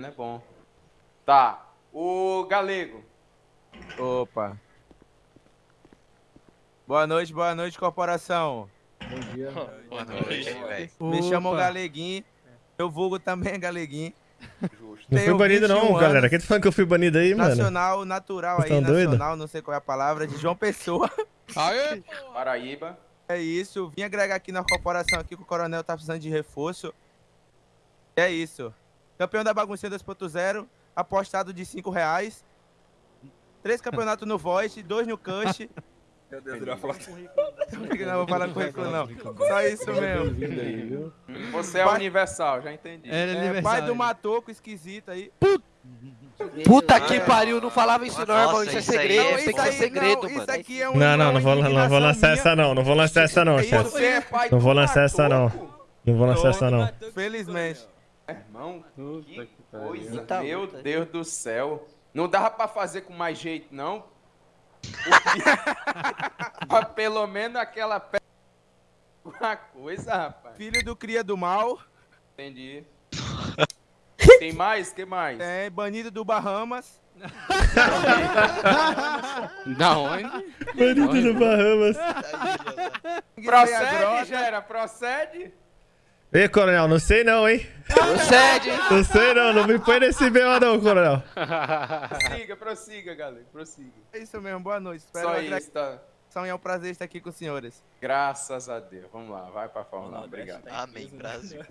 Não é bom. Tá. O Galego. Opa. Boa noite, boa noite, corporação. Boa noite, velho. Me chamam Galeguinho. Eu vulgo também Galeguinho. Justo. Não fui banido 21 não, anos. galera. Quem tá falando que eu fui banido aí, mano? Nacional, natural aí, tão doido? nacional, não sei qual é a palavra, de João Pessoa. Aê, Paraíba. É isso, vim agregar aqui na corporação aqui que o coronel tá precisando de reforço. É isso. Campeão da baguncinha 2.0, apostado de 5 reais. Três campeonatos no Voice, dois no Cush. Meu Deus, ele vai falar. Não vou falar currículo não. Só isso mesmo. Você é Pai- universal, já entendi. É, pai do Matoco esquisito aí. Puta que pariu, não falava isso não, irmão. Isso é isso segredo, é- tem que isso ser aí, segredo, não, mano. Isso aqui é um Não, não, não vou, não vou lançar indignação essa não. Não vou lançar essa não, É chefe. É Não vou lançar essa não. Não vou lançar essa não. minha. Felizmente. Irmão, que coisa. Eita, Meu puta. Deus do céu. Não dava pra fazer com mais jeito, não? Porque- Pra pelo menos aquela pe... Uma coisa, rapaz. Filho do cria do mal. Entendi. Tem mais? que mais? É banido do Bahamas. Da onde? Banido do Bahamas. Procede, Gera, procede. Ei, coronel, não sei não, hein? Procede, hein? Não sei não, não me põe nesse B.O. não, coronel. Prossiga, prossiga, galera. Prossiga. É isso mesmo, boa noite. Espero Só isso, tá? e é um prazer estar aqui com os senhores. Graças a Deus. Vamos lá, vai pra Fórmula 1. Obrigado. Amém, Brasil.